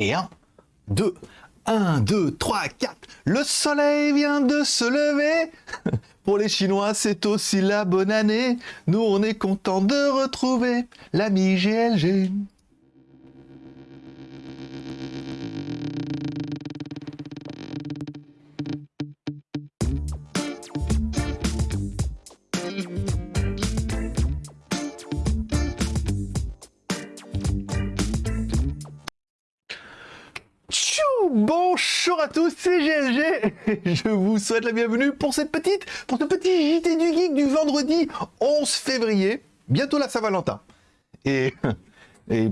Et 1, 2, 1, 2, 3, 4. Le soleil vient de se lever. Pour les Chinois, c'est aussi la bonne année. Nous, on est content de retrouver l'ami GLG. C'est GLG Je vous souhaite la bienvenue pour cette petite, pour ce petit JT du Geek du vendredi 11 février, bientôt la Saint-Valentin. Et,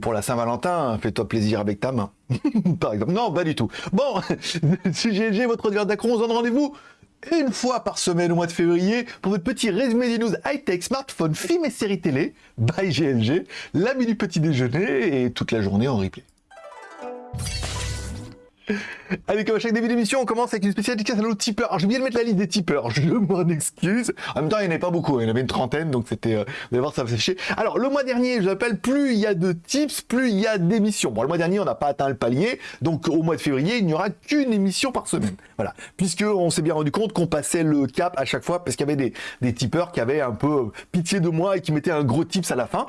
pour la Saint-Valentin, fais-toi plaisir avec ta main, par exemple. Non, pas du tout. Bon, c'est GLG, votre auditeur d'Acron, on se donne rendez-vous une fois par semaine au mois de février pour votre petit résumé des news high-tech, smartphone, films et séries télé, by GLG, l'ami du petit déjeuner et toute la journée en replay. Allez, comme à chaque début d'émission, on commence avec une spéciale dédicace à nos tipeurs. Alors, j'ai oublié de mettre la liste des tipeurs, je m'en excuse. En même temps, il n'y en avait pas beaucoup, il y en avait une trentaine, donc c'était... Euh, vous allez voir, ça va s'afficher. Alors, le mois dernier, je l'appelle, plus il y a de tips, plus il y a d'émissions. Bon, le mois dernier, on n'a pas atteint le palier, donc au mois de février, il n'y aura qu'une émission par semaine. Voilà, puisque on s'est bien rendu compte qu'on passait le cap à chaque fois, parce qu'il y avait des, des tipeurs qui avaient un peu pitié de moi et qui mettaient un gros tips à la fin.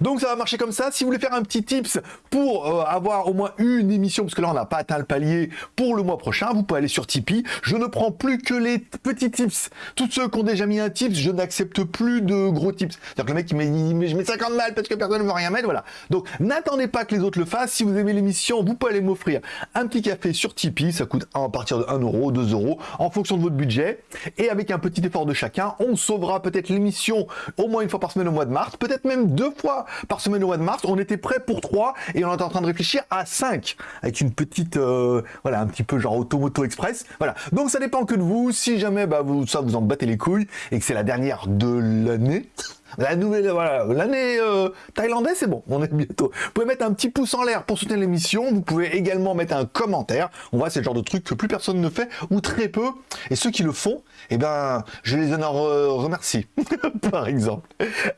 Donc ça va marcher comme ça. Si vous voulez faire un petit tips pour euh, avoir au moins une émission, parce que là on n'a pas atteint le palier pour le mois prochain, vous pouvez aller sur Tipeee. Je ne prends plus que les petits tips. Tous ceux qui ont déjà mis un tips, je n'accepte plus de gros tips. C'est-à-dire que le mec qui met, mais je mets 50 balles parce que personne ne veut rien mettre, voilà. Donc n'attendez pas que les autres le fassent. Si vous aimez l'émission, vous pouvez aller m'offrir un petit café sur Tipeee. Ça coûte à partir de 1 euro, 2 euros, en fonction de votre budget. Et avec un petit effort de chacun, on sauvera peut-être l'émission au moins une fois par semaine au mois de mars, peut-être même deux fois par semaine au mois de mars. On était prêt pour 3 et on est en train de réfléchir à 5 avec une petite, euh, voilà, un petit peu genre Automoto Express. Voilà. Donc ça dépend que de vous. Si jamais bah, vous, ça vous en battez les couilles et que c'est la dernière de l'année, la nouvelle, voilà, l'année euh, thaïlandaise, c'est bon, on est bientôt. Vous pouvez mettre un petit pouce en l'air pour soutenir l'émission. Vous pouvez également mettre un commentaire. On voit, c'est le genre de truc que plus personne ne fait ou très peu. Et ceux qui le font, eh ben, je les en remercie, par exemple.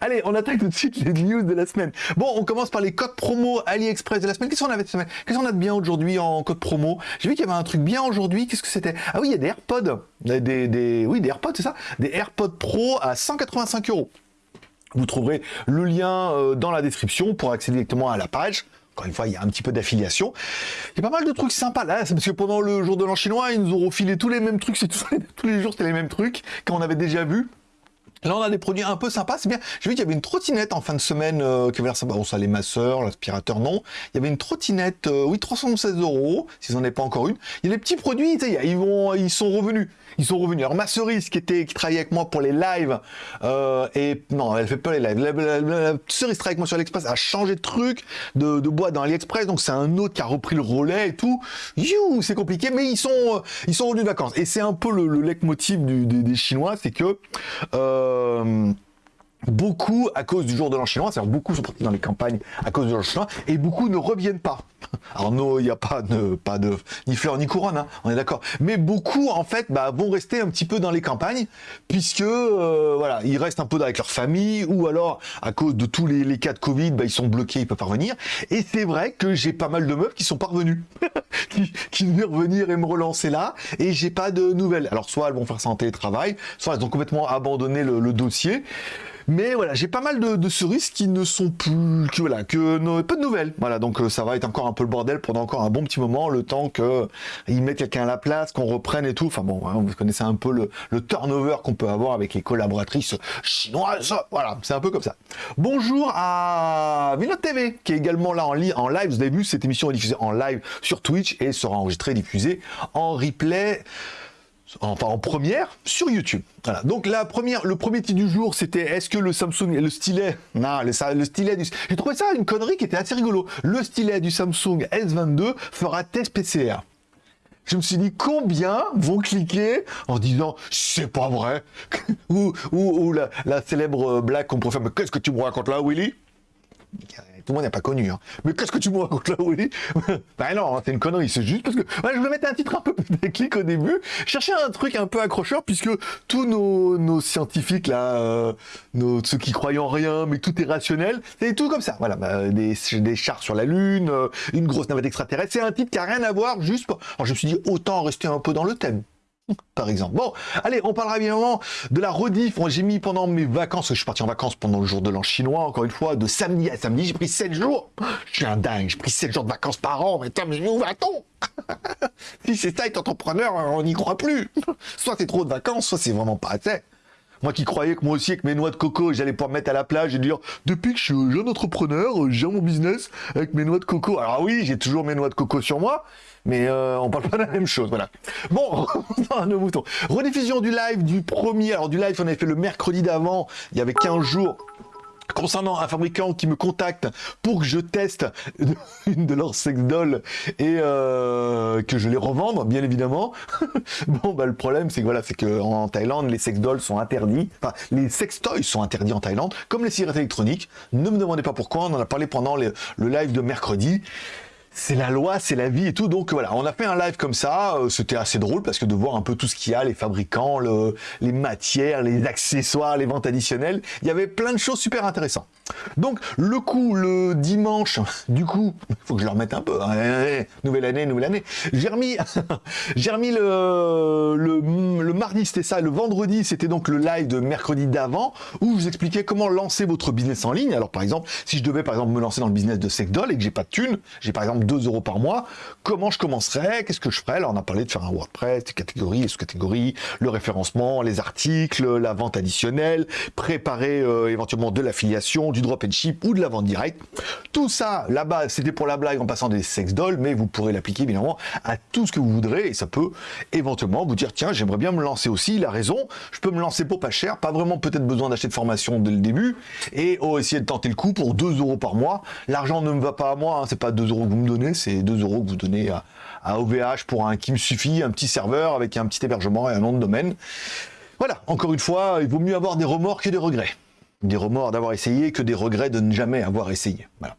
Allez, on attaque tout de suite les news de la semaine. Bon, on commence par les codes promo AliExpress de la semaine. Qu'est-ce qu'on avait cette semaine? Qu'est-ce qu'on a de bien aujourd'hui en code promo? J'ai vu qu'il y avait un truc bien aujourd'hui. Qu'est-ce que c'était? Ah oui, il y a des AirPods. Des, des, oui, des AirPods, c'est ça? Des AirPods Pro à 185 euros. Vous trouverez le lien euh, dans la description pour accéder directement à la page. Encore une fois, il y a un petit peu d'affiliation. Il y a pas mal de trucs sympas là. C'est parce que pendant le jour de l'an chinois, ils nous ont refilé tous les mêmes trucs. Tous, tous les jours, c'était les mêmes trucs qu'on avait déjà vu. Là, on a des produits un peu sympas, c'est bien. J'ai vu qu'il y avait une trottinette en fin de semaine euh, qui avait l'air sympa. Bon, ça, les masseurs, l'aspirateur, non. Il y avait une trottinette, euh, oui, 316 euros, s'ils n'en avaient pas encore une. Il y a des petits produits, ils, vont, ils sont revenus. Ils sont revenus. Alors, ma cerise, qui, était, qui travaillait avec moi pour les lives, euh, et non, elle fait pas les lives. La, cerise travaille avec moi sur AliExpress, a changé de truc, de, de boîte dans AliExpress, donc c'est un autre qui a repris le relais et tout. You, c'est compliqué, mais ils sont, ils sont revenus de vacances. Et c'est un peu le, le leitmotiv des, Chinois, c'est que... um, beaucoup à cause du jour de l'an c'est-à-dire beaucoup sont partis dans les campagnes à cause de l'an chinois, et beaucoup ne reviennent pas. Alors non, il n'y a pas de, pas de ni fleurs ni couronne, hein, on est d'accord. Mais beaucoup en fait bah, vont rester un petit peu dans les campagnes, puisque euh, voilà, ils restent un peu avec leur famille, ou alors à cause de tous les, cas de Covid, bah, ils sont bloqués, ils peuvent pas revenir. Et c'est vrai que j'ai pas mal de meufs qui sont parvenus, qui, qui revenir et me relancer là, et j'ai pas de nouvelles. Alors soit elles vont faire ça en télétravail, soit elles ont complètement abandonné le, le dossier. Mais voilà, j'ai pas mal de, cerises qui ne sont plus, voilà, que peu de nouvelles. Voilà, donc euh, ça va être encore un peu le bordel pendant encore un bon petit moment, le temps que ils mettent quelqu'un à la place, qu'on reprenne et tout. Enfin bon, hein, vous connaissez un peu le, turnover qu'on peut avoir avec les collaboratrices chinoises. Voilà, c'est un peu comme ça. Bonjour à Vinod TV, qui est également là en, en live. Vous avez vu, cette émission est diffusée en live sur Twitch et sera enregistrée et diffusée en replay enfin en première sur YouTube. Voilà. Donc la première, le premier titre du jour, c'était est-ce que le Samsung, le stylet, non, le, le stylet du, j'ai trouvé ça une connerie qui était assez rigolo. Le stylet du Samsung S22 fera test PCR. Je me suis dit combien vont cliquer en disant c'est pas vrai? Ou, ou, la, célèbre blague qu'on pourrait faire mais qu'est-ce que tu me racontes là Willy? Tout le monde n'a pas connu. Hein. Mais qu'est-ce que tu me racontes là, Willy? Ben non, c'est une connerie. C'est juste parce que je voulais mettre un titre un peu déclic au début. Chercher un truc un peu accrocheur puisque tous nos, scientifiques là, euh, nos, ceux qui croient en rien, mais tout est rationnel, c'est tout comme ça. Voilà, bah, des, des, chars sur la Lune, euh, une grosse navette extraterrestre. C'est un titre qui a rien à voir. Juste, pour... alors je me suis dit autant rester un peu dans le thème par exemple. Bon, allez, on parlera évidemment de la rediff. J'ai mis pendant mes vacances, je suis parti en vacances pendant le jour de l'an chinois, encore une fois, de samedi à samedi, j'ai pris 7 jours. Je suis un dingue, j'ai pris 7 jours de vacances par an, mais attends, mais où va-t-on? Si c'est ça, être entrepreneur, on n'y croit plus. Soit c'est trop de vacances, soit c'est vraiment pas assez. Moi qui croyais que moi aussi, avec mes noix de coco, j'allais pouvoir me mettre à la plage et dire depuis que je suis jeune entrepreneur, j'ai mon business avec mes noix de coco. Alors oui, j'ai toujours mes noix de coco sur moi, mais euh, on parle pas de la même chose, voilà. Bon, à nos moutons. Rediffusion du live du premier, alors du live on avait fait le mercredi d'avant, il y avait 15 jours, concernant un fabricant qui me contacte pour que je teste une de leurs sex dolls et euh, que je les revende, bien évidemment. bon, bah le problème, c'est que voilà, c'est que en Thaïlande, les sex dolls sont interdits. Enfin, les sex toys sont interdits en Thaïlande, comme les cigarettes électroniques. Ne me demandez pas pourquoi. On en a parlé pendant le live de mercredi c'est la loi, c'est la vie et tout. Donc voilà, on a fait un live comme ça. Euh, c'était assez drôle parce que de voir un peu tout ce qu'il y a, les fabricants, les matières, les accessoires, les ventes additionnelles, il y avait plein de choses super intéressantes. Donc le coup, le dimanche, du coup, il faut que je le remette un peu. Hein. nouvelle année, nouvelle année. J'ai remis, remis le, le, mardi, c'était ça. Le vendredi, c'était donc le live de mercredi d'avant où je vous expliquais comment lancer votre business en ligne. Alors par exemple, si je devais par exemple me lancer dans le business de Secdol et que j'ai pas de thunes, j'ai par exemple 2 euros par mois, comment je commencerai, qu'est-ce que je ferais Là, on a parlé de faire un WordPress, des catégories, sous-catégories, le référencement, les articles, la vente additionnelle, préparer euh, éventuellement de l'affiliation, du drop and ship ou de la vente directe. Tout ça, là-bas, c'était pour la blague en passant des sex dolls, mais vous pourrez l'appliquer évidemment à tout ce que vous voudrez et ça peut éventuellement vous dire tiens, j'aimerais bien me lancer aussi. Il a raison, je peux me lancer pour pas cher, pas vraiment peut-être besoin d'acheter de formation dès le début et oh, essayer de tenter le coup pour 2 euros par mois. L'argent ne me va pas à moi, hein, c'est pas 2 euros vous me c'est 2 euros que vous donnez à, OVH pour un qui me suffit, un petit serveur avec un petit hébergement et un nom de domaine. Voilà, encore une fois, il vaut mieux avoir des remords que des regrets. Des remords d'avoir essayé que des regrets de ne jamais avoir essayé. Voilà.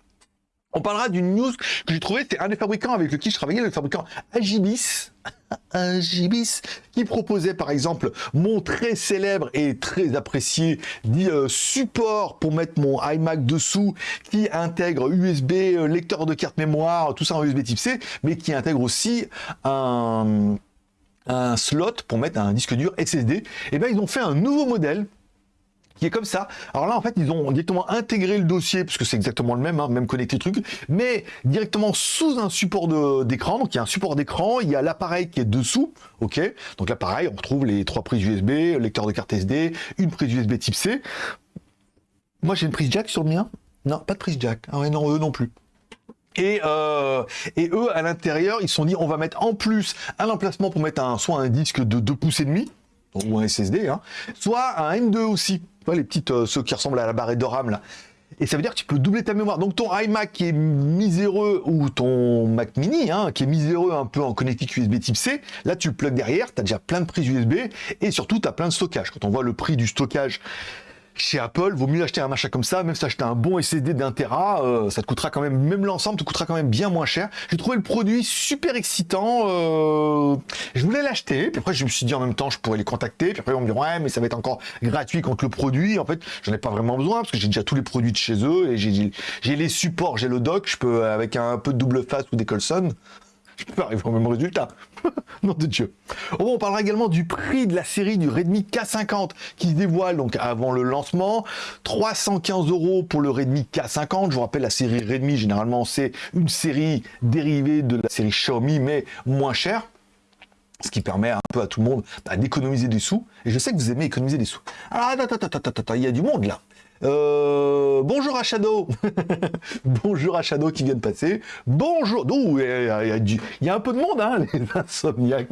On parlera d'une news que j'ai trouvé, c'est un des fabricants avec lequel je travaillais, le fabricant Agibis, Agibis, qui proposait par exemple mon très célèbre et très apprécié euh, support pour mettre mon iMac dessous, qui intègre USB, euh, lecteur de carte mémoire, tout ça en USB type C, mais qui intègre aussi un, un slot pour mettre un disque dur SSD. Et eh bien ils ont fait un nouveau modèle qui est comme ça. Alors là, en fait, ils ont directement intégré le dossier, parce que c'est exactement le même, hein, même connecté truc, mais directement sous un support d'écran. Donc il y a un support d'écran, il y a l'appareil qui est dessous, ok Donc l'appareil, on retrouve les trois prises USB, lecteur de carte SD, une prise USB type C. Moi, j'ai une prise jack sur le mien? Non, pas de prise jack. Ah ouais, non, eux non plus. Et, euh, et eux, à l'intérieur, ils se sont dit, on va mettre en plus un emplacement pour mettre un, soit un disque de 2 pouces et demi, ou un SSD, hein, soit un M2 aussi les petites, euh, ceux qui ressemblent à la barrette de RAM là. Et ça veut dire que tu peux doubler ta mémoire. Donc ton iMac qui est miséreux, ou ton Mac mini, hein, qui est miséreux un peu en connectique USB type C, là tu le plugs derrière, tu as déjà plein de prises USB, et surtout tu as plein de stockage. Quand on voit le prix du stockage chez Apple, vaut mieux acheter un machin comme ça, même si acheter un bon SSD d'un Tera, euh, ça te coûtera quand même, même l'ensemble te coûtera quand même bien moins cher. J'ai trouvé le produit super excitant, euh, je voulais l'acheter, puis après je me suis dit en même temps je pourrais les contacter, puis après on me dit ouais mais ça va être encore gratuit contre le produit, en fait j'en ai pas vraiment besoin parce que j'ai déjà tous les produits de chez eux et j'ai les supports, j'ai le dock, je peux avec un peu de double face ou des Colson, je peux arriver au même résultat. Nom de Dieu. on parlera également du prix de la série du Redmi K50 qui dévoile donc avant le lancement. 315 euros pour le Redmi K50. Je vous rappelle, la série Redmi, généralement, c'est une série dérivée de la série Xiaomi, mais moins chère ce qui permet un peu à tout le monde bah, d'économiser des sous. Et je sais que vous aimez économiser des sous. Alors, attends, attends, attends, attends, il y a du monde là. Euh, bonjour à Shadow. bonjour à Shadow qui vient de passer. Bonjour. Il y, a un peu de monde, hein, les insomniaques.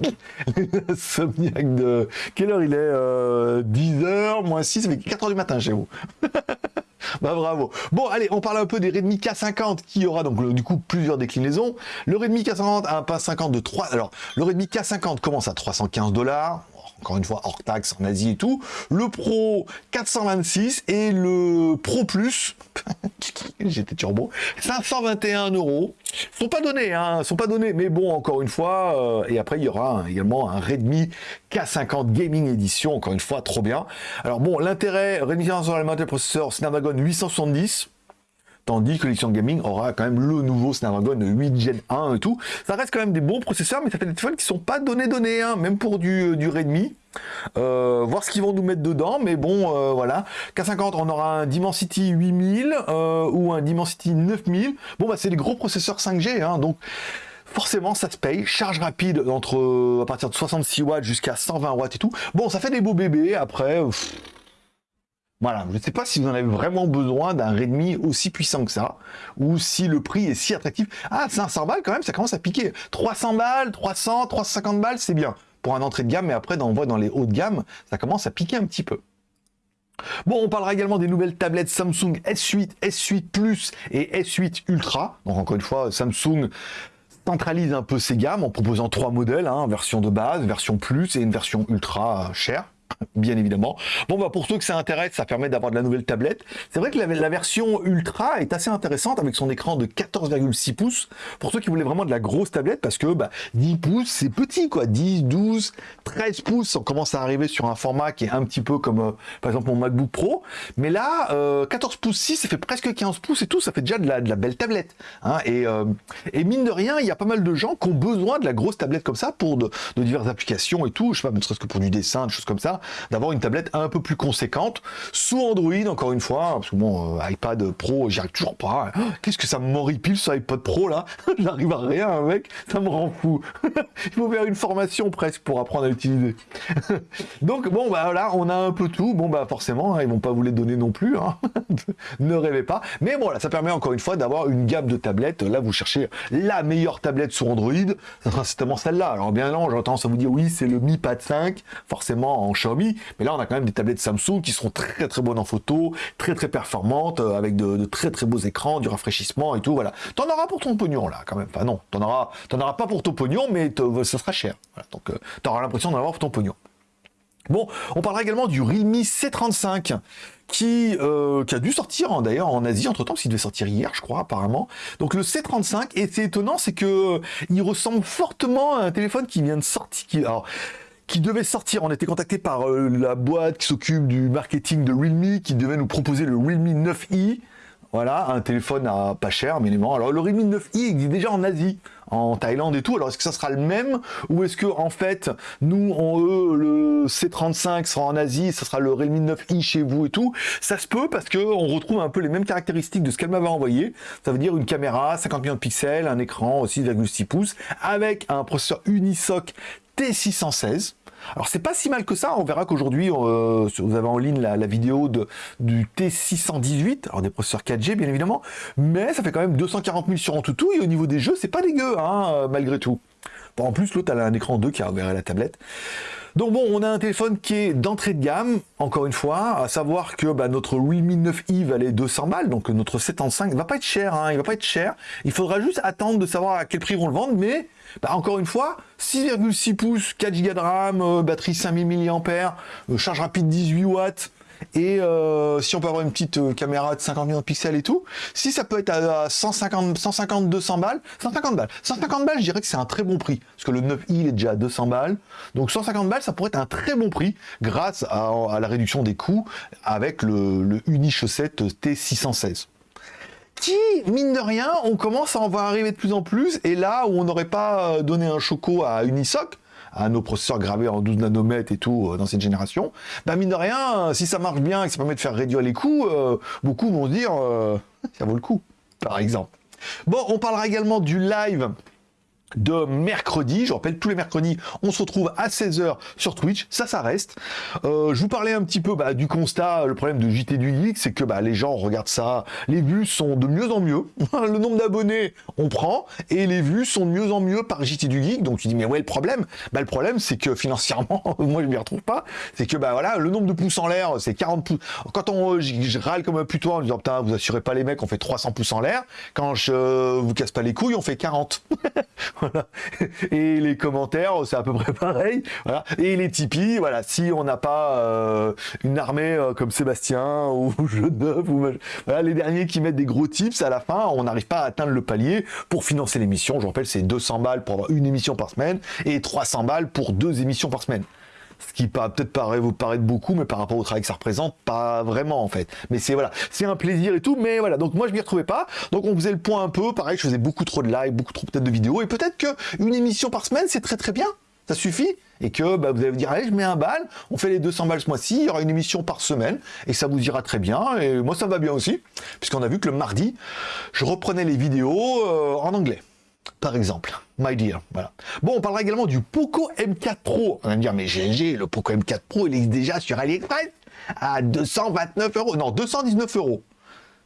Les insomniaques de... Quelle heure il est 10h, euh, moins 6, ça fait 4h du matin chez vous. bah bravo. Bon, allez, on parle un peu des Redmi K50 qui aura donc du coup plusieurs déclinaisons. Le Redmi K50 a un pain 50 de 3. Alors, le Redmi K50 commence à 315 dollars encore une fois hors taxe en Asie et tout. Le Pro 426 et le Pro Plus, j'étais turbo, 521 euros. Sont pas donnés, hein, sont pas donnés, mais bon, encore une fois, euh, et après il y aura également un Redmi K50 Gaming Edition, encore une fois, trop bien. Alors bon, l'intérêt, Redmi sur le processeur Snapdragon 870, tandis que l'édition gaming aura quand même le nouveau Snapdragon 8 Gen 1 et tout. Ça reste quand même des bons processeurs, mais ça fait des téléphones qui sont pas donnés donnés, hein, même pour du, du Redmi. Euh, voir ce qu'ils vont nous mettre dedans, mais bon, euh, voilà. K50, on aura un Dimensity 8000 euh, ou un Dimensity 9000. Bon, bah c'est des gros processeurs 5G, hein, donc forcément ça se paye. Charge rapide entre à partir de 66 watts jusqu'à 120 watts et tout. Bon, ça fait des beaux bébés. Après, voilà, je ne sais pas si vous en avez vraiment besoin d'un Redmi aussi puissant que ça, ou si le prix est si attractif. Ah, 500 balles quand même, ça commence à piquer. 300 balles, 300, 350 balles, c'est bien pour un entrée de gamme, mais après, on voit dans les hauts de gamme, ça commence à piquer un petit peu. Bon, on parlera également des nouvelles tablettes Samsung S8, S8 Plus et S8 Ultra. Donc encore une fois, Samsung centralise un peu ses gammes en proposant trois modèles, hein, version de base, version Plus et une version Ultra chère bien évidemment. Bon, bah pour ceux que ça intéresse, ça permet d'avoir de la nouvelle tablette. C'est vrai que la, version Ultra est assez intéressante avec son écran de 14,6 pouces. Pour ceux qui voulaient vraiment de la grosse tablette, parce que bah, 10 pouces, c'est petit, quoi. 10, 12, 13 pouces, on commence à arriver sur un format qui est un petit peu comme, euh, par exemple, mon MacBook Pro. Mais là, 14 euh, pouces 6, ça fait presque 15 pouces et tout, ça fait déjà de la, de la belle tablette. Hein. Et, euh, et, mine de rien, il y a pas mal de gens qui ont besoin de la grosse tablette comme ça pour de, diverses applications et tout. Je sais pas, ne serait-ce que pour du dessin, des choses comme ça d'avoir une tablette un peu plus conséquente, sous Android, encore une fois, parce que bon, euh, iPad Pro, j'y arrive toujours pas. Hein. Qu'est-ce que ça m'horripile ce iPad Pro là? J'arrive à rien, mec, ça me rend fou. Il faut faire une formation presque pour apprendre à l'utiliser. Donc bon, bah voilà, on a un peu tout. Bon, bah forcément, hein, ils vont pas vous les donner non plus. Hein. ne rêvez pas. Mais voilà, ça permet encore une fois d'avoir une gamme de tablettes. Là, vous cherchez la meilleure tablette sur Android, sera certainement celle-là. Alors bien non, j'entends ça vous dire oui, c'est le Mi Pad 5, forcément en Xiaomi. Mais là, on a quand même des tablettes Samsung qui seront très très bonnes en photo, très très performantes, euh, avec de, très très beaux écrans, du rafraîchissement et tout. Voilà. T'en auras pour ton pognon là, quand même. Enfin non, t'en auras, auras pas pour ton pognon, mais ça sera cher. Donc, euh, tu auras l'impression d'en avoir pour ton pognon. Bon, on parlera également du Realme C35 qui, euh, qui a dû sortir hein, d'ailleurs en Asie entre temps, parce qu'il devait sortir hier, je crois, apparemment. Donc le C35, et c'est étonnant, c'est que il ressemble fortement à un téléphone qui vient de sortir. Qui, alors, qui devait sortir. On était contacté par euh, la boîte qui s'occupe du marketing de Realme, qui devait nous proposer le Realme 9i. Voilà, un téléphone à pas cher, minimum. Alors le Realme 9i existe déjà en Asie, en Thaïlande et tout. Alors est-ce que ça sera le même? Ou est-ce que en fait nous, on, eux, le C35 sera en Asie, ça sera le Realme 9i chez vous et tout? Ça se peut parce que on retrouve un peu les mêmes caractéristiques de ce qu'elle m'avait envoyé. Ça veut dire une caméra, 50 millions de pixels, un écran 6,6 pouces avec un processeur Unisoc T616 alors c'est pas si mal que ça, on verra qu'aujourd'hui, euh, vous avez en ligne la, vidéo du T618, alors des processeurs 4G bien évidemment, mais ça fait quand même 240 000 sur tout et au niveau des jeux, c'est pas dégueu, hein, malgré tout. En plus, l'autre, a un écran 2 qui a ouvert la tablette. Donc bon, on a un téléphone qui est d'entrée de gamme, encore une fois, à savoir que bah, notre Realme 9i valait 200 balles, donc notre 75 va pas être cher, hein, il va pas être cher. Il faudra juste attendre de savoir à quel prix ils vont le vendre, mais bah, encore une fois, 6,6 pouces, 4 Go de RAM, euh, batterie 5000 mAh, euh, charge rapide 18 watts, et euh, si on peut avoir une petite caméra de 50 millions de pixels et tout, si ça peut être à 150, 150 200 balles, 150 balles, 150 balles, je dirais que c'est un très bon prix, parce que le 9i il est déjà à 200 balles, donc 150 balles, ça pourrait être un très bon prix, grâce à, la réduction des coûts avec le, le Unichaussette T616 qui, mine de rien, on commence à en voir arriver de plus en plus, et là où on n'aurait pas euh, donné un choco à Unisoc, à nos processeurs gravés en 12 nanomètres et tout euh, dans cette génération, bah mine de rien, si ça marche bien et que ça permet de faire réduire les coûts, euh, beaucoup vont se dire ça vaut le coup, par exemple. Bon, on parlera également du live de mercredi. Je rappelle, tous les mercredis, on se retrouve à 16h sur Twitch. Ça, ça reste. Euh, je vous parlais un petit peu bah, du constat. Le problème de JT du Geek, c'est que bah, les gens regardent ça. Les vues sont de mieux en mieux. le nombre d'abonnés, on prend. Et les vues sont de mieux en mieux par JT du Geek. Donc tu dis, mais ouais, le problème? Bah, Le problème, c'est que financièrement, moi, je m'y retrouve pas. C'est que bah voilà, le nombre de pouces en l'air, c'est 40 pouces. Quand on, je, râle comme un putois en disant, putain, vous assurez pas les mecs, on fait 300 pouces en l'air. Quand je vous casse pas les couilles, on fait 40. Et les commentaires, c'est à peu près pareil. Voilà. Et les Tipeee, voilà, si on n'a pas euh, une armée euh, comme Sébastien ou Genève, ou les derniers qui mettent des gros tips à la fin, on n'arrive pas à atteindre le palier pour financer l'émission. Je rappelle, c'est 200 balles pour avoir une émission par semaine et 300 balles pour deux émissions par semaine ce qui peut-être paraît vous paraître beaucoup, mais par rapport au travail que ça représente, pas vraiment en fait. Mais c'est voilà, c'est un plaisir et tout, mais voilà. Donc moi je m'y retrouvais pas. Donc on faisait le point un peu, pareil, je faisais beaucoup trop de live, beaucoup trop peut-être de vidéos, et peut-être que une émission par semaine c'est très très bien. Ça suffit. Et que bah, vous allez vous dire allez je mets un bal, on fait les 200 balles ce mois-ci, il y aura une émission par semaine. Et ça vous ira très bien. Et moi ça va bien aussi. Puisqu'on a vu que le mardi je reprenais les vidéos euh, en anglais par exemple. My dear, voilà. Bon, on parlera également du Poco M4 Pro. On va me dire, mais GLG, le Poco M4 Pro, il est déjà sur AliExpress à 229 euros. Non, 219 euros.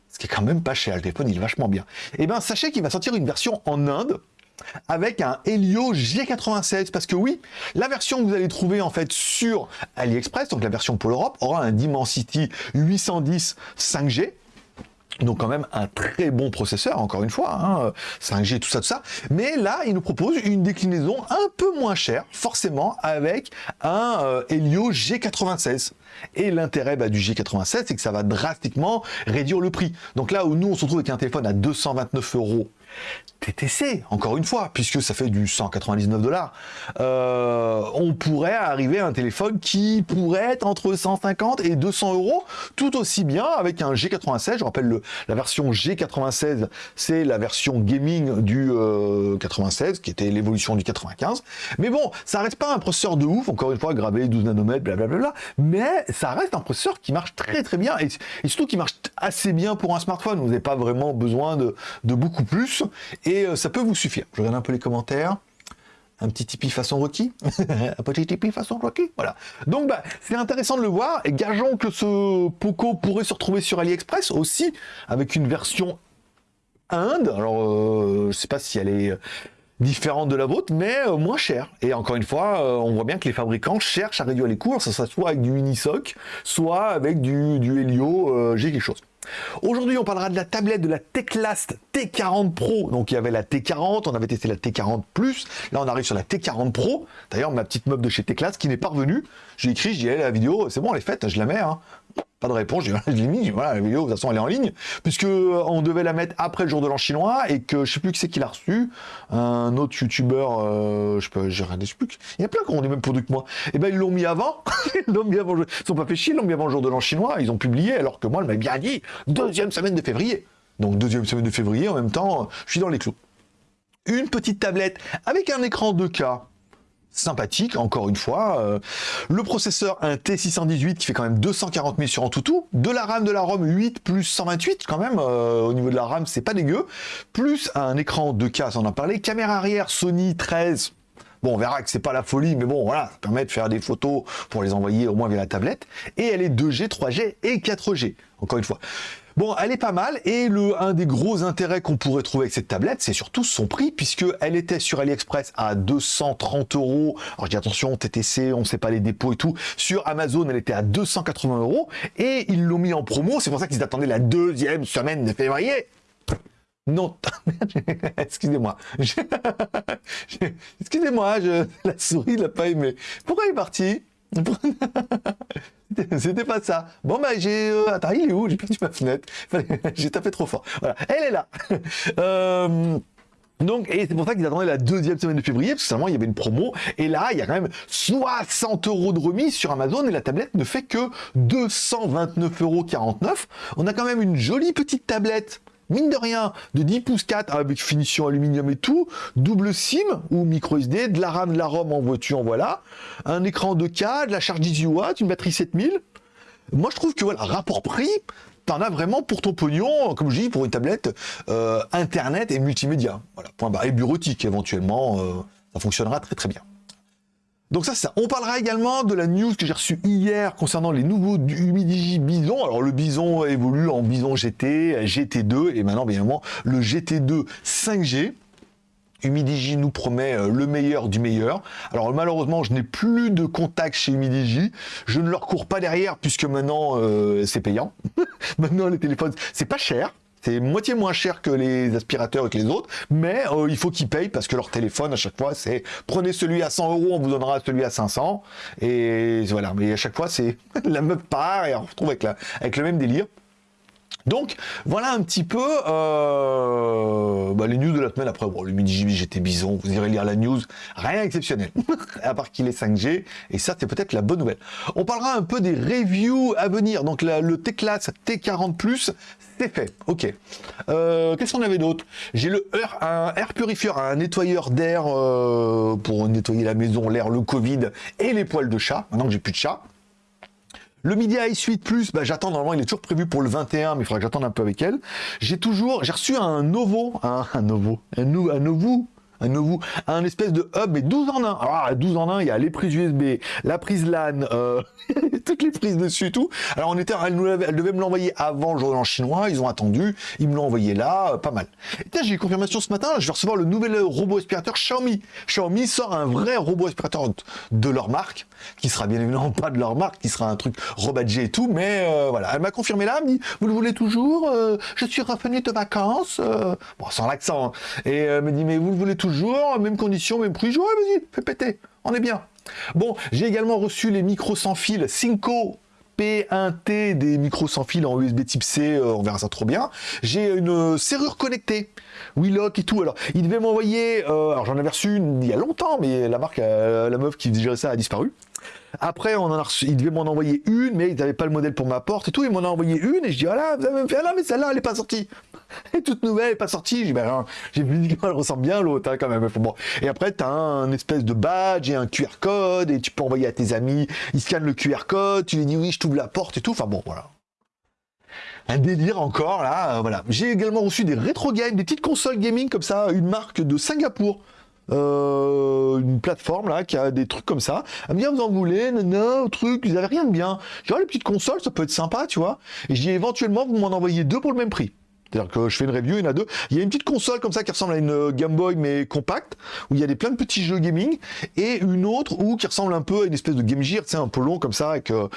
Ce qui est quand même pas cher, le téléphone, il est vachement bien. Eh bien, sachez qu'il va sortir une version en Inde avec un Helio G96 parce que oui, la version que vous allez trouver en fait sur AliExpress, donc la version pour l'Europe, aura un Dimensity 810 5G donc quand même un très bon processeur, encore une fois, hein, 5G, tout ça, tout ça. Mais là, il nous propose une déclinaison un peu moins chère, forcément, avec un euh, Helio G96. Et l'intérêt bah, du G96, c'est que ça va drastiquement réduire le prix. Donc là où nous, on se retrouve avec un téléphone à 229 euros, TTC, encore une fois, puisque ça fait du 199 dollars, euh, on pourrait arriver à un téléphone qui pourrait être entre 150 et 200 euros, tout aussi bien avec un G96. Je rappelle, le, la version G96, c'est la version gaming du 96, euh, qui était l'évolution du 95. Mais bon, ça reste pas un processeur de ouf, encore une fois, gravé 12 nanomètres, blablabla, mais ça reste un processeur qui marche très très bien, et, surtout qui marche assez bien pour un smartphone. Vous n'avez pas vraiment besoin de beaucoup plus et euh, ça peut vous suffire. Je regarde un peu les commentaires. Un petit Tipeee façon Rocky Un petit Tipeee façon Rocky Voilà. Donc, bah, c'est intéressant de le voir. Et gageons que ce Poco pourrait se retrouver sur AliExpress aussi, avec une version Inde. Alors, euh, je ne sais pas si elle est différente de la vôtre, mais euh, moins chère. Et encore une fois, on voit bien que les fabricants cherchent à réduire les coûts, ça soit avec du Unisoc, soit avec du, du Helio, j'ai quelque chose. Aujourd'hui, on parlera de la tablette de la Teclast T40 Pro. Donc, il y avait la T40, on avait testé la T40 Plus. Là, on arrive sur la T40 Pro. D'ailleurs, ma petite meuble de chez Teclast qui n'est pas revenue. J'ai écrit, j'ai dit, la vidéo, c'est bon, elle est faite, je la mets. Hein. De réponse, l'ai mis, voilà, la vidéo, de toute façon, elle est en ligne, puisque euh, on devait la mettre après le jour de l'an chinois, et que je sais plus qui c'est qui l'a reçu, un autre youtubeur, euh, je peux, j'ai regardé, je sais plus, il y a plein qui ont les mêmes produits que moi, et eh ben ils l'ont mis avant, ils l'ont mis avant, ils sont pas fait chier, ils l'ont mis avant le jour de l'an chinois, ils ont publié, alors que moi, elle m'a bien dit, deuxième semaine de février. Donc deuxième semaine de février, en même temps, je suis dans les clous. Une petite tablette avec un écran 2K, sympathique, encore une fois. Euh, le processeur, un T618 qui fait quand même 240 000 sur en tout, de la RAM, de la ROM 8 plus 128 quand même, euh, au niveau de la RAM c'est pas dégueu, plus un écran 2K, on en parlé, caméra arrière Sony 13, Bon, on verra que c'est pas la folie, mais bon, voilà, ça permet de faire des photos pour les envoyer au moins via la tablette. Et elle est 2G, 3G et 4G, encore une fois. Bon, elle est pas mal, et le, un des gros intérêts qu'on pourrait trouver avec cette tablette, c'est surtout son prix, puisqu'elle était sur AliExpress à 230 euros. Alors je dis attention, TTC, on sait pas les dépôts et tout. Sur Amazon, elle était à 280 euros, et ils l'ont mis en promo, c'est pour ça qu'ils attendaient la deuxième semaine de février. Non, excusez-moi. excusez-moi, la souris l'a pas aimé. Pourquoi il est parti C'était pas ça. Bon, bah, j'ai. Euh, attends, il est où? J'ai perdu ma fenêtre. j'ai tapé trop fort. Voilà, elle est là. Euh, donc, et c'est pour ça qu'ils attendaient la deuxième semaine de février, parce que seulement il y avait une promo, et là, il y a quand même 60 euros de remise sur Amazon, et la tablette ne fait que 229,49 euros. On a quand même une jolie petite tablette mine de rien, de 10 pouces 4 avec finition aluminium et tout, double SIM ou micro SD, de la RAM, de la ROM en voiture, voilà, un écran de k de la charge 18 watts, une batterie 7000. Moi, je trouve que voilà, rapport prix, t'en as vraiment pour ton pognon, comme je dis, pour une tablette euh, internet et multimédia. Voilà, point barre. Et bureautique éventuellement, euh, ça fonctionnera très très bien. Donc ça, ça. On parlera également de la news que j'ai reçue hier concernant les nouveaux Humidigi Bison. Alors le Bison évolue en Bison GT, GT2 et maintenant bien évidemment le GT2 5G. Humidigi nous promet euh, le meilleur du meilleur. Alors malheureusement, je n'ai plus de contact chez Humidigi. Je ne leur cours pas derrière puisque maintenant euh, c'est payant. maintenant les téléphones, c'est pas cher C'est moitié moins cher que les aspirateurs et que les autres, mais euh, il faut qu'ils payent parce que leur téléphone à chaque fois c'est prenez celui à 100 euros, on vous donnera celui à 500 et voilà. Mais à chaque fois c'est la meuf part et on retrouve avec, la, avec le même délire. Donc voilà un petit peu euh, bah, les news de la semaine. Après, bon, le mini j'étais bison, vous irez lire la news, rien d'exceptionnel, à part qu'il est 5G, et ça c'est peut-être la bonne nouvelle. On parlera un peu des reviews à venir. Donc le T-Class T40+, c'est fait, ok. Euh, Qu'est-ce qu'on avait d'autre? J'ai le air, un air purifier, un nettoyeur d'air euh, pour nettoyer la maison, l'air, le Covid et les poils de chat, maintenant que j'ai plus de chat. Le Media Suite Plus, bah, j'attends, normalement, il est toujours prévu pour le 21, mais il faudra que j'attende un peu avec elle. J'ai toujours, j'ai reçu un Novo, un, un Novo, un, un un nouveau, un espèce de hub, mais 12 en 1. Alors, 12 en 1, il y a les prises USB, la prise LAN, euh, toutes les prises dessus tout. Alors, on était, elle, nous devait me l'envoyer avant le en chinois, ils ont attendu, ils me l'ont envoyé là, euh, pas mal. Et j'ai eu confirmation ce matin, je vais recevoir le nouvel robot aspirateur Xiaomi. Xiaomi sort un vrai robot aspirateur de leur marque, qui sera bien évidemment pas de leur marque, qui sera un truc rebadgé et tout, mais euh, voilà. Elle m'a confirmé là, elle me dit, vous le voulez toujours Je suis revenu de vacances, sans l'accent, hein. et elle me dit, mais vous le voulez toujours toujours, même condition, même prix. Ouais, vas-y, fais péter, on est bien. Bon, j'ai également reçu les micros sans fil Cinco P1T des micros sans fil en USB type C, euh, on verra ça trop bien. J'ai une serrure connectée, Willock et tout. Alors, il devait m'envoyer, euh, alors j'en avais reçu une, il y a longtemps, mais la marque, euh, la meuf qui gérait ça a disparu. Après, on en a reçu, il devait m'en envoyer une, mais ils n'avaient pas le modèle pour ma porte et tout. Il m'en a envoyé une et je dis, ah là, vous avez fait, ah là, mais celle-là, elle n'est pas sortie. Elle est toute nouvelle, elle pas sortie. J'ai ben, vu qu'elle ressemble bien l'autre, hein, quand même. Bon. Et après, tu as un espèce de badge et un QR code et tu peux envoyer à tes amis. Ils scannent le QR code, tu lui dis, oui, je t'ouvre la porte et tout. Enfin bon, voilà un délire encore là, voilà. J'ai également reçu des rétro games, des petites consoles gaming comme ça, une marque de Singapour. Euh, une plateforme là qui a des trucs comme ça. Elle me dit, ah, vous en voulez, non, truc, vous avez rien de bien. Je dis, les petites consoles, ça peut être sympa, tu vois. Et je dis, éventuellement, vous m'en envoyez deux pour le même prix. C'est-à-dire que je fais une review, il y en a deux. Il y a une petite console comme ça qui ressemble à une euh, Game Boy mais compacte, où il y a des plein de petits jeux gaming, et une autre où qui ressemble un peu à une espèce de Game Gear, tu sais, un peu long comme ça, avec, euh,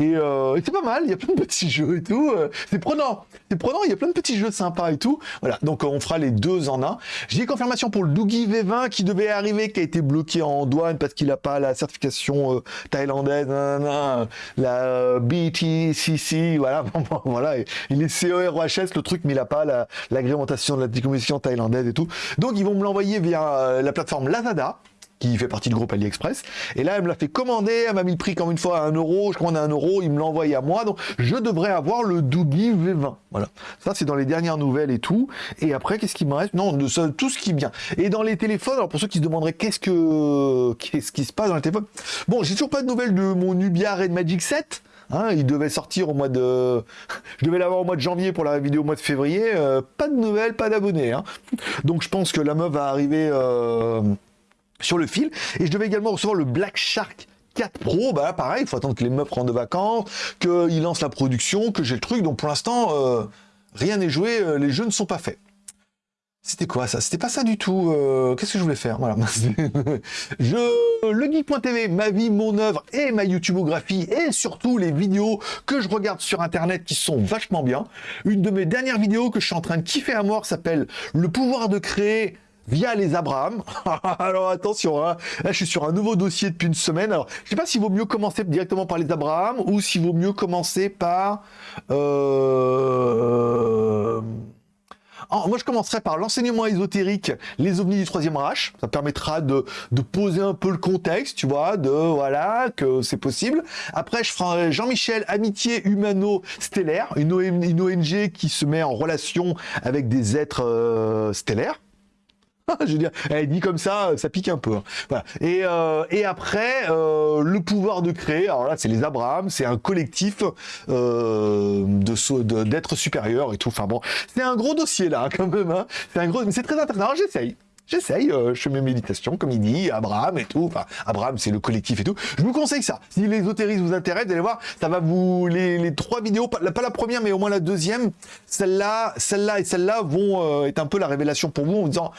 euh, et, c'est pas mal, il y a plein de petits jeux et tout. c'est prenant, c'est prenant, il y a plein de petits jeux sympas et tout. Voilà, donc on fera les deux en un. J'ai confirmation pour le Doogie V20 qui devait arriver, qui a été bloqué en douane parce qu'il n'a pas la certification thaïlandaise, la BTCC, voilà, voilà, il est CEROHS le truc, mais il a pas l'agrémentation de la commission thaïlandaise et tout. Donc ils vont me l'envoyer via euh, la plateforme Lazada qui fait partie du groupe AliExpress. Et là, elle me l'a fait commander, elle m'a mis le prix comme une fois à 1 euro, je commande à 1 euro, il me l'a envoyé à moi, donc je devrais avoir le Doogie V20. Voilà. Ça, c'est dans les dernières nouvelles et tout. Et après, qu'est-ce qui me reste? Non, de, tout ce qui vient. Et dans les téléphones, alors pour ceux qui se demanderaient qu'est-ce que qu'est-ce qui se passe dans les téléphones, bon, j'ai toujours pas de nouvelles de mon Nubia Red Magic 7. Hein, il devait sortir au mois de... Je devais l'avoir au mois de janvier pour la vidéo au mois de février. Euh, pas de nouvelles, pas d'abonnés. Hein. Donc je pense que la meuf va arriver euh, sur le fil. Et je devais également recevoir le Black Shark 4 Pro, bah pareil, il faut attendre que les meufs rentrent de vacances, qu'ils lancent la production, que j'ai le truc. Donc pour l'instant, euh, rien n'est joué, les jeux ne sont pas faits. C'était quoi ça? C'était pas ça du tout. Euh, qu'est-ce que je voulais faire? Voilà. je legeek.tv, ma vie, mon œuvre et ma YouTubeographie et surtout les vidéos que je regarde sur internet qui sont vachement bien. Une de mes dernières vidéos que je suis en train de kiffer à mort s'appelle Le pouvoir de créer via les Abraham. Alors attention, hein. là je suis sur un nouveau dossier depuis une semaine. Alors je sais pas s'il vaut mieux commencer directement par les Abraham ou s'il vaut mieux commencer par euh... Moi, je commencerai par l'enseignement ésotérique, les ovnis du troisième Reich. Ça permettra de, poser un peu le contexte, tu vois, de voilà, que c'est possible. Après, je ferai Jean-Michel Amitié Humano-Stellaire, une, ONG qui se met en relation avec des êtres euh, stellaires. je veux dire, elle dit comme ça, ça pique un peu. Hein. Et, euh, après, euh, le pouvoir de créer, alors là, c'est les Abraham, c'est un collectif euh, de d'être supérieur et tout. Enfin bon, c'est un gros dossier là, quand même. Hein. C'est un gros, mais c'est très intéressant. J'essaye. J'essaye, je fais mes méditations, comme il dit, Abraham et tout. Enfin, Abraham, c'est le collectif et tout. Je vous conseille ça. Si l'ésotérisme vous intéresse, allez voir, ça va vous... Les, trois vidéos, pas, la première, mais au moins la deuxième, celle-là, celle-là et celle-là vont être un peu la révélation pour vous en vous disant,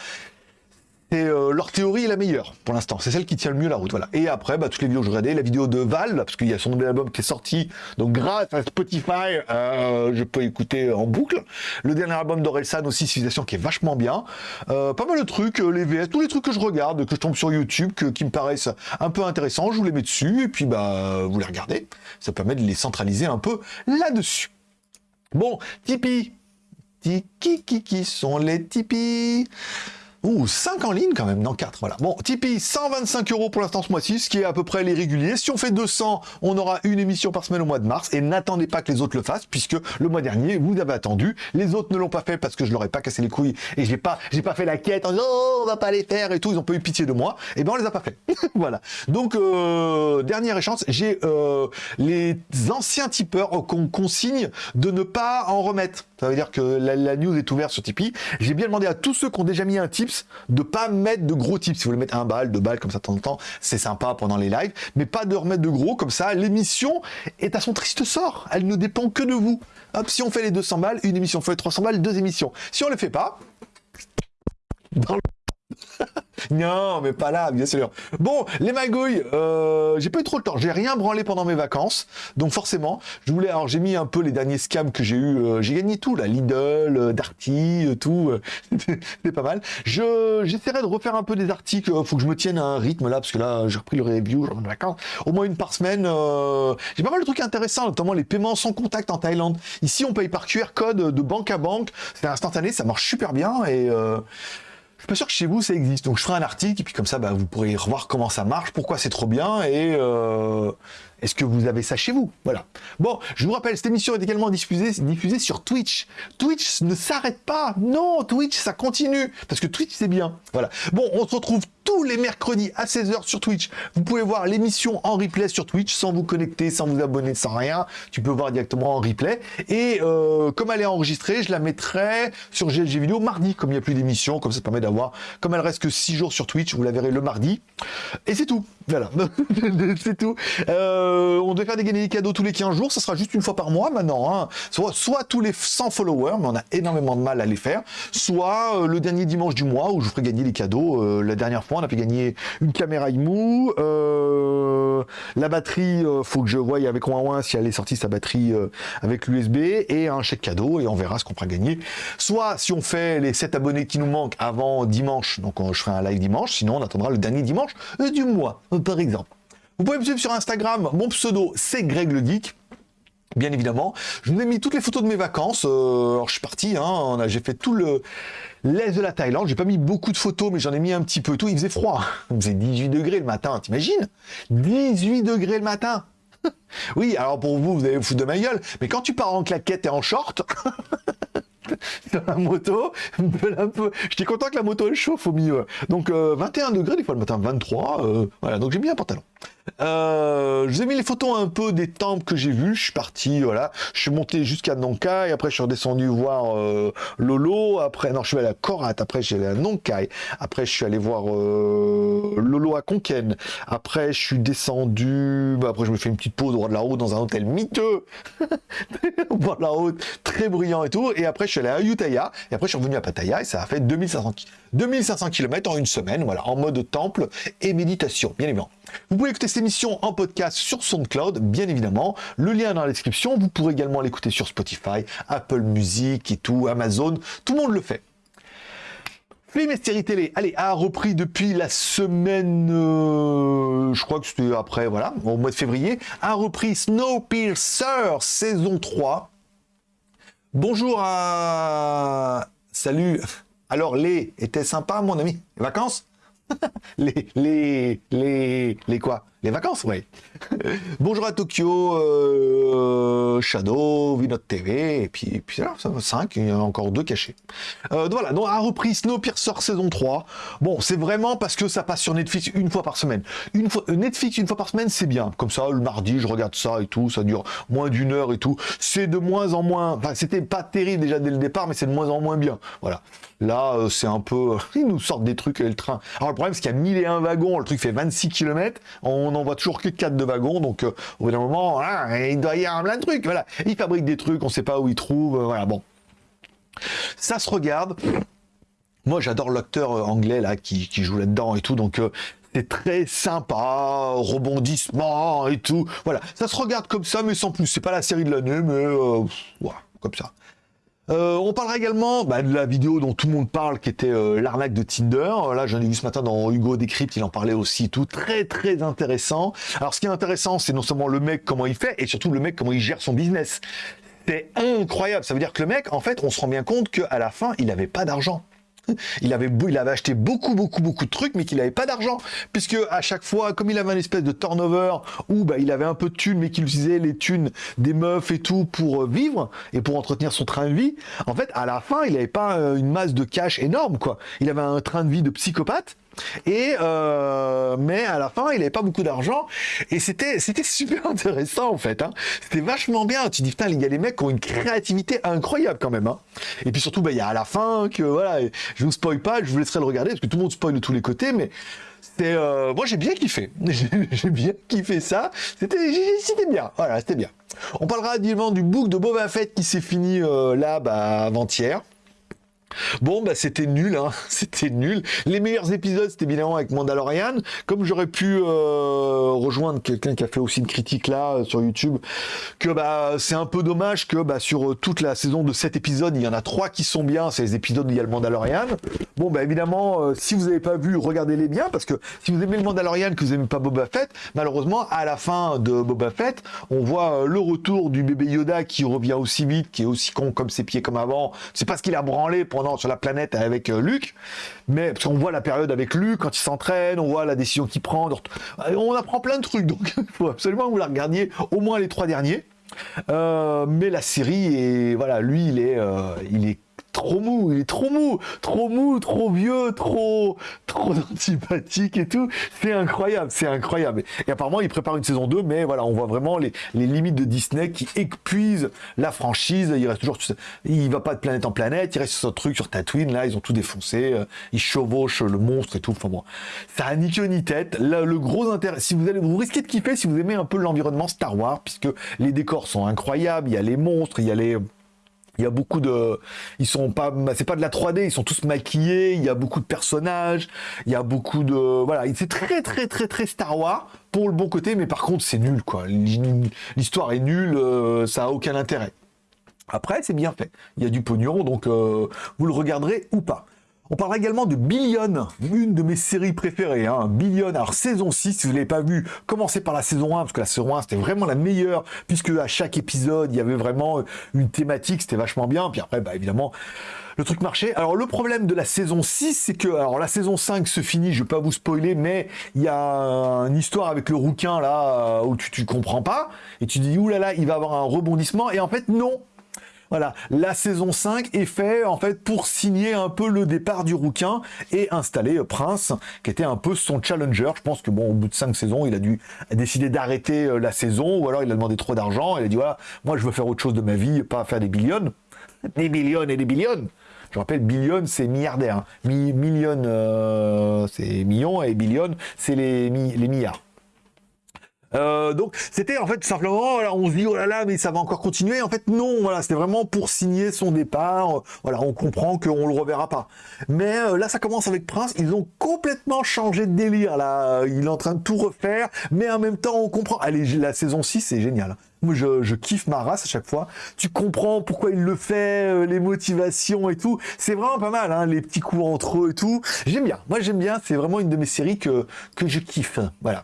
c'est euh, leur théorie est la meilleure pour l'instant. C'est celle qui tient le mieux la route. Voilà. Et après, bah, toutes les vidéos que je regardais, la vidéo de Val, parce qu'il y a son nouvel album qui est sorti. Donc grâce à Spotify, euh, je peux écouter en boucle. Le dernier album d'Orelsan aussi, Civilisation, qui est vachement bien. Euh, pas mal de trucs, les VS, tous les trucs que je regarde, que je tombe sur YouTube, qui me paraissent un peu intéressants, je vous les mets dessus, et puis bah vous les regardez. Ça permet de les centraliser un peu là-dessus. Bon, Tipeee. Qui, qui sont les Tipeee? Ouh, 5 en ligne quand même, non 4, voilà. Bon, Tipeee, 125 euros pour l'instant ce mois-ci, ce qui est à peu près les réguliers. Si on fait 200, on aura une émission par semaine au mois de mars. Et n'attendez pas que les autres le fassent, puisque le mois dernier, vous avez attendu. Les autres ne l'ont pas fait parce que je leur ai pas cassé les couilles et j'ai pas, j'ai pas fait la quête en disant oh, on va pas les faire et tout. Ils ont pas eu pitié de moi. Et ben on les a pas fait. voilà. Donc euh, dernière échéance, j'ai euh, les anciens tipeurs qu'on consigne de ne pas en remettre. Ça veut dire que la, news est ouverte sur Tipeee. J'ai bien demandé à tous ceux qui ont déjà mis un de pas mettre de gros tips. Si vous voulez mettre un balle, deux balles comme ça de temps en temps, c'est sympa pendant les lives, mais pas de remettre de gros comme ça. L'émission est à son triste sort. Elle ne dépend que de vous. Hop, si on fait les 200 balles, une émission fait les 300 balles, deux émissions. Si on ne les fait pas, le non, mais pas là, bien sûr. Bon, les magouilles, euh, j'ai pas eu trop le temps. J'ai rien branlé pendant mes vacances. Donc forcément, je voulais... Alors j'ai mis un peu les derniers scams que j'ai eu. Euh, j'ai gagné tout, là. Lidl, euh, Darty, euh, tout. C'est pas mal. Je J'essaierai de refaire un peu des articles. Faut que je me tienne à un rythme, là, parce que là, j'ai repris le review, genre de vacances. Au moins une par semaine. j'ai pas mal de trucs intéressants, notamment les paiements sans contact en Thaïlande. Ici, on paye par QR code de banque à banque. C'est instantané, ça marche super bien. Et... Je suis pas sûr que chez vous ça existe. Donc je ferai un article et puis comme ça, bah, vous pourrez revoir comment ça marche, pourquoi c'est trop bien et euh, est-ce que vous avez ça chez vous? Voilà. Bon, je vous rappelle, cette émission est également diffusée, diffusée sur Twitch. Twitch ne s'arrête pas. Non, Twitch, ça continue. Parce que Twitch, c'est bien. Voilà. Bon, on se retrouve tous les mercredis à 16h sur Twitch. Vous pouvez voir l'émission en replay sur Twitch sans vous connecter, sans vous abonner, sans rien. Tu peux voir directement en replay. Et euh, comme elle est enregistrée, je la mettrai sur GLG Vidéo mardi, comme il n'y a plus d'émission. Comme ça permet d'avoir... Comme elle reste que 6 jours sur Twitch, vous la verrez le mardi. Et c'est tout. Voilà. c'est tout. Euh, on devait faire des gagner des cadeaux tous les 15 jours, ça sera juste une fois par mois maintenant. Hein. Soit, tous les 100 followers, mais on a énormément de mal à les faire, soit euh, le dernier dimanche du mois où je ferai gagner les cadeaux. Euh, la dernière fois, on a fait gagner une caméra IMU, la batterie, faut que je voie avec Ouin si elle est sortie sa batterie avec l'USB, et un chèque cadeau, et on verra ce qu'on fera gagner. Soit si on fait les 7 abonnés qui nous manquent avant dimanche, donc je ferai un live dimanche, sinon on attendra le dernier dimanche du mois, par exemple. Vous pouvez me suivre sur Instagram, mon pseudo c'est Greg le Geek. Bien évidemment, je vous ai mis toutes les photos de mes vacances. Euh, alors je suis parti, hein, j'ai fait tout le l'est de la Thaïlande. J'ai pas mis beaucoup de photos, mais j'en ai mis un petit peu. Tout, il faisait froid. Il faisait 18 degrés le matin. T'imagines? 18 degrés le matin. oui, alors pour vous, vous allez vous foutre de ma gueule. Mais quand tu pars en claquette et en short, sur la moto, j'étais content que la moto elle chauffe au milieu. Donc 21 euh, degrés des fois le matin, 23. Euh, voilà, donc j'ai mis un pantalon. Euh, je vous ai mis les photos un peu des temples que j'ai vus. Je suis parti, voilà. Je suis monté jusqu'à Nonkai. Après, je suis redescendu voir euh, Lolo. Après, non, je suis allé à Korat. Après, suis allé à Nonkai. Après, je suis allé voir euh, Lolo à Konken. Après, je suis descendu. Bah, après, je me fais une petite pause au de la route dans un hôtel miteux. au la très bruyant et tout. Et après, je suis allé à Ayutthaya. Et après, je suis revenu à Pattaya. Et ça a fait 2500, 2500 km en une semaine. Voilà, en mode temple et méditation, bien évidemment. Vous pouvez écouter cette émission en podcast sur SoundCloud, bien évidemment. Le lien est dans la description. Vous pourrez également l'écouter sur Spotify, Apple Music et tout, Amazon. Tout le monde le fait. Film et télé, allez, a repris depuis la semaine, euh, je crois que c'était après, voilà, au mois de février, a repris Snowpiercer, saison 3. Bonjour à... Salut Alors, les était sympa, mon ami? Vacances? les, les, les, les quoi? Les vacances, oui. Bonjour à Tokyo, euh, Shadow, Vinod TV, et puis, puis là, ça va 5, il y a encore deux cachés. Euh, voilà, donc a repris Snowpiercer saison 3. Bon, c'est vraiment parce que ça passe sur Netflix une fois par semaine. Une fois, euh, Netflix une fois par semaine, c'est bien. Comme ça, le mardi, je regarde ça et tout, ça dure moins d'une heure et tout. C'est de moins en moins, enfin, c'était pas terrible déjà dès le départ, mais c'est de moins en moins bien. Voilà. Là, euh, c'est un peu... Ils nous sortent des trucs et le train. Alors le problème, c'est qu'il y a 1001 wagons, le truc fait 26 km, on n'en voit toujours que 4 de wagons, donc euh, au bout d'un moment, hein, il doit y avoir plein de trucs. Voilà. Ils fabriquent des trucs, on sait pas où ils trouvent, euh, voilà, bon. Ça se regarde. Moi, j'adore l'acteur anglais là qui, joue là-dedans et tout, donc c'est très sympa, rebondissement et tout. Voilà, ça se regarde comme ça, mais sans plus. C'est pas la série de l'année, mais voilà, comme ça. Euh, on parlera également bah, de la vidéo dont tout le monde parle, qui était euh, l'arnaque de Tinder. Là, j'en ai vu ce matin dans Hugo Décrypte, il en parlait aussi tout. Très, très intéressant. Alors, ce qui est intéressant, c'est non seulement le mec, comment il fait, et surtout le mec, comment il gère son business. C'est incroyable. Ça veut dire que le mec, en fait, on se rend bien compte qu'à la fin, il n'avait pas d'argent. Il avait, il avait acheté beaucoup, beaucoup, beaucoup de trucs, mais qu'il n'avait pas d'argent. Puisque à chaque fois, comme il avait un espèce de turnover où bah, il avait un peu de thunes, mais qu'il utilisait les thunes des meufs et tout pour euh, vivre et pour entretenir son train de vie, en fait, à la fin, il n'avait pas euh, une masse de cash énorme, quoi. Il avait un train de vie de psychopathe. Et euh, mais à la fin, il avait pas beaucoup d'argent et c'était c'était super intéressant en fait. Hein. C'était vachement bien. Tu dis putain, il y a des mecs qui ont une créativité incroyable quand même. Hein. Et puis surtout, bah, il y a à la fin que voilà, je vous spoil pas, je vous laisserai le regarder parce que tout le monde spoil de tous les côtés, mais c'était euh, moi j'ai bien kiffé. j'ai bien kiffé ça. C'était bien. Voilà, c'était bien. On parlera du book de Boba Fett qui s'est fini euh, là bah, avant-hier. Bon, bah c'était nul, hein. c'était nul. Les meilleurs épisodes, c'était évidemment avec Mandalorian. Comme j'aurais pu euh, rejoindre quelqu'un qui a fait aussi une critique là euh, sur YouTube, que bah c'est un peu dommage que bah, sur euh, toute la saison de 7 épisodes, il y en a 3 qui sont bien, c'est les épisodes où il y a le Mandalorian. Bon, bah évidemment, si vous n'avez pas vu, regardez-les bien, parce que si vous aimez le Mandalorian, que vous n'aimez pas Boba Fett, malheureusement, à la fin de Boba Fett, on voit le retour du bébé Yoda qui revient aussi vite, qui est aussi con comme ses pieds comme avant. C'est pas ce qu'il a branlé pour sur la planète avec euh, Luc, mais parce qu'on voit la période avec Luc quand il s'entraîne, on voit la décision qu'il prend, euh, on apprend plein de trucs, donc il faut absolument vous la regardiez au moins les trois derniers. Euh, mais la série et voilà, lui il est, il est trop mou, il est trop mou, trop mou, trop vieux, trop, trop antipathique et tout. C'est incroyable, c'est incroyable. Et apparemment, il prépare une saison 2, mais voilà, on voit vraiment les, limites de Disney qui épuisent la franchise. Il reste toujours, il va pas de planète en planète, il reste sur ce truc sur Tatooine, là, ils ont tout défoncé, euh, ils chevauchent le monstre et tout. Enfin bon, ça a ni queue ni tête. Là, le gros intérêt, si vous allez, vous risquez de kiffer si vous aimez un peu l'environnement Star Wars, puisque les décors sont incroyables, il y a les monstres, il y a les, il y a beaucoup de, ils sont pas, c'est pas de la 3D, ils sont tous maquillés. Il y a beaucoup de personnages, il y a beaucoup de, voilà, c'est très très très très Star Wars pour le bon côté, mais par contre c'est nul quoi. L'histoire est nulle, euh, ça a aucun intérêt. Après c'est bien fait, il y a du pognon, donc euh, vous le regarderez ou pas. On parlera également de Billion, une de mes séries préférées. Hein. Billion, alors saison 6, si vous ne l'avez pas vu, commencez par la saison 1, parce que la saison 1, c'était vraiment la meilleure, puisque à chaque épisode, il y avait vraiment une thématique, c'était vachement bien. Puis après, bah, évidemment, le truc marchait. Alors le problème de la saison 6, c'est que alors la saison 5 se finit, je vais pas vous spoiler, mais il y a une histoire avec le rouquin là où tu, tu comprends pas et tu dis oulala, il va avoir un rebondissement et en fait non, voilà, la saison 5 est faite en fait pour signer un peu le départ du rouquin et installer euh, Prince, qui était un peu son challenger. Je pense que bon, au bout de 5 saisons, il a dû décider d'arrêter euh, la saison, ou alors il a demandé trop d'argent. Il a dit voilà, moi je veux faire autre chose de ma vie, pas faire des billions, des millions et des billions. Je rappelle, billion, c'est milliardaire. Hein. million, euh, c'est millions, et billion, c'est les milliards. Euh, donc c'était en fait simplement, on se dit oh là là, mais ça va encore continuer. En fait non, voilà, c'était vraiment pour signer son départ. Voilà, on comprend qu'on le reverra pas. Mais euh, là, ça commence avec Prince. Ils ont complètement changé de délire. Là, il est en train de tout refaire, mais en même temps, on comprend. Allez, la saison 6, c'est génial. Moi, je, kiffe ma race à chaque fois. Tu comprends pourquoi il le fait, euh, les motivations et tout. C'est vraiment pas mal, hein, les petits coups entre eux et tout. J'aime bien. Moi, j'aime bien. C'est vraiment une de mes séries que, que je kiffe. Voilà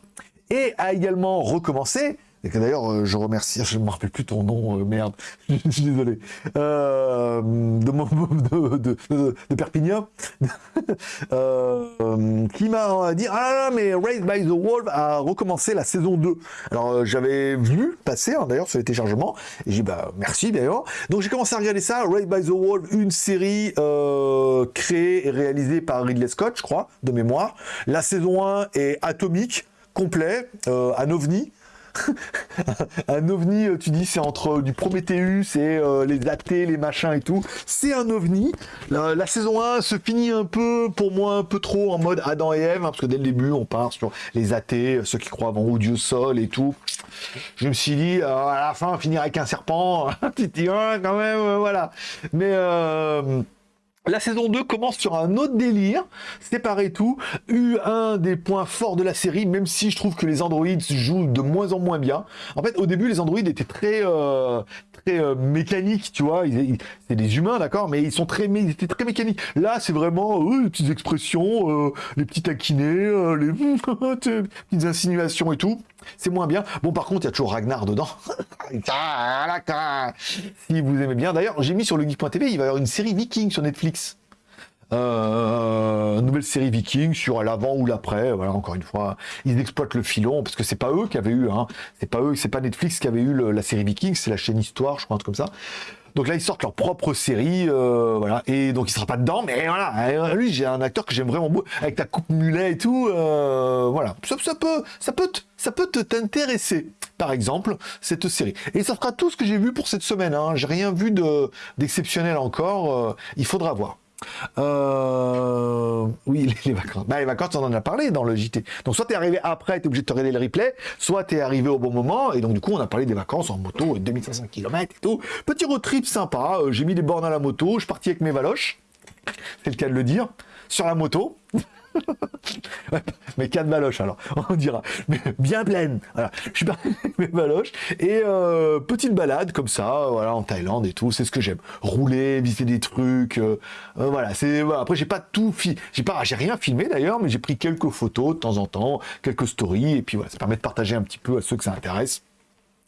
et a également recommencé. Et que d'ailleurs, euh, je remercie, je ne me rappelle plus ton nom, euh, merde, je suis désolé, euh, de, de, de, de, Perpignan, qui m'a dit Ah mais Raised by the Wolf a recommencé la saison 2. Alors j'avais vu passer hein, d'ailleurs sur les téléchargements, et j'ai dit Bah merci d'ailleurs. Donc j'ai commencé à regarder ça, Raised by the Wolf, une série créée et réalisée par Ridley Scott, je crois, de mémoire. La saison 1 est atomique complet, euh, un ovni. un ovni, euh, tu dis, c'est entre du Prometheus et euh, les athées, les machins et tout. C'est un ovni. La, saison 1 se finit un peu, pour moi, un peu trop en mode Adam et Ève, hein, parce que dès le début, on part sur les athées, ceux qui croient avant Dieu sol et tout. Je me suis dit, à la fin, finir avec un serpent. tu dis, quand même, voilà. Mais La saison 2 commence sur un autre délire, c'est pareil tout, eu un des points forts de la série, même si je trouve que les androïdes jouent de moins en moins bien. En fait, au début, les androïdes étaient très, euh, très euh, mécaniques, tu vois, c'est des humains, d'accord, mais ils sont très, ils étaient très mécaniques. Là, c'est vraiment euh, les petites expressions, les petits taquinés, les petites insinuations et tout. C'est moins bien. Bon, par contre, il y a toujours Ragnar dedans. si vous aimez bien. D'ailleurs, j'ai mis sur le geek.tv, il va y avoir une série Viking sur Netflix. Euh, nouvelle série Viking sur l'avant ou l'après. Voilà, encore une fois, ils exploitent le filon parce que c'est pas eux qui avaient eu, hein, c'est pas eux, c'est pas Netflix qui avait eu la série Viking, c'est la chaîne Histoire, je crois, un truc comme ça. Donc là, ils sortent leur propre série, euh, voilà. Et donc, il sera pas dedans, mais voilà. Euh, lui, j'ai un acteur que j'aime vraiment beaucoup, avec ta coupe mulet et tout. Euh, voilà. Ça, peut, ça peut, ça peut t'intéresser. Par exemple, cette série. Et ça fera tout ce que j'ai vu pour cette semaine. Hein. J'ai rien vu d'exceptionnel encore. il faudra voir. Euh, oui, les, vacances. Bah, les vacances, on en a parlé dans le JT. Donc, soit tu arrivé après, tu es obligé de te regarder le replay, soit tu es arrivé au bon moment, et donc, du coup, on a parlé des vacances en moto, 2500 km et tout. Petit road trip sympa, euh, j'ai mis des bornes à la moto, je suis parti avec mes valoches, c'est le cas de le dire, sur la moto. mais quatre baloches alors, on dira. Bien pleine. Voilà. Je suis parti avec mes baloches et euh, petite balade comme ça, voilà, en Thaïlande et tout. C'est ce que j'aime. Rouler, visiter des trucs. Euh, euh, voilà. C'est après j'ai pas tout. J'ai pas, j'ai rien filmé d'ailleurs, mais j'ai pris quelques photos de temps en temps, quelques stories et puis voilà, ça permet de partager un petit peu à ceux que ça intéresse.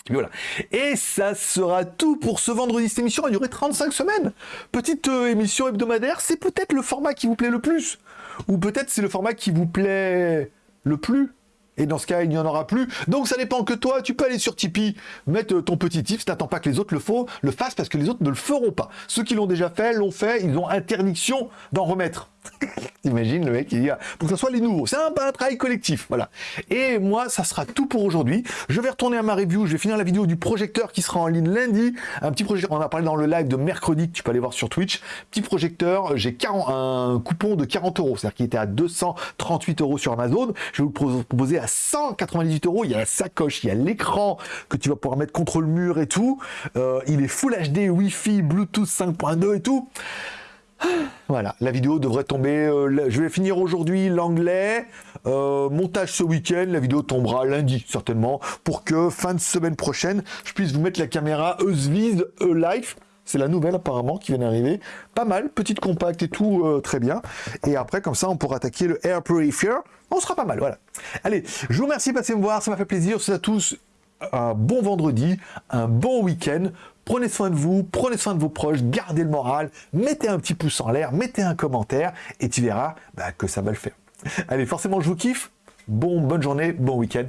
Et voilà. Et ça sera tout pour ce vendredi. Cette émission a duré 35 semaines. Petite émission hebdomadaire, c'est peut-être le format qui vous plaît le plus. Ou peut-être c'est le format qui vous plaît le plus. Et dans ce cas, il n'y en aura plus. Donc ça dépend que toi, tu peux aller sur Tipeee, mettre ton petit tips, n'attends pas que les autres le, le fassent parce que les autres ne le feront pas. Ceux qui l'ont déjà fait, l'ont fait, ils ont interdiction d'en remettre. T'imagines le mec qui dit, pour que ce soit les nouveaux. C'est un, un, travail collectif, voilà. Et moi, ça sera tout pour aujourd'hui. Je vais retourner à ma review, je vais finir la vidéo du projecteur qui sera en ligne lundi. Un petit projecteur, on a parlé dans le live de mercredi, que tu peux aller voir sur Twitch. Petit projecteur, j'ai un coupon de 40 euros, c'est-à-dire qu'il était à 238 euros sur Amazon. Je vais vous proposer à 198 euros. Il y a la sacoche, il y a l'écran que tu vas pouvoir mettre contre le mur et tout. Euh, il est Full HD, Wi-Fi, Bluetooth 5.2 et tout. Voilà, la vidéo devrait tomber. Euh, je vais finir aujourd'hui l'anglais. Euh, montage ce week-end. La vidéo tombera lundi, certainement, pour que fin de semaine prochaine, je puisse vous mettre la caméra Eusviz E-Life. C'est la nouvelle apparemment qui vient d'arriver. Pas mal, petite compacte et tout, euh, très bien. Et après, comme ça, on pourra attaquer le Air Purifier. On sera pas mal, voilà. Allez, je vous remercie de passer me voir, ça m'a fait plaisir. C'est à tous un bon vendredi, un bon week-end. Prenez soin de vous, prenez soin de vos proches, gardez le moral, mettez un petit pouce en l'air, mettez un commentaire et tu verras bah, que ça va le faire. Allez, forcément, je vous kiffe. Bon, bonne journée, bon week-end.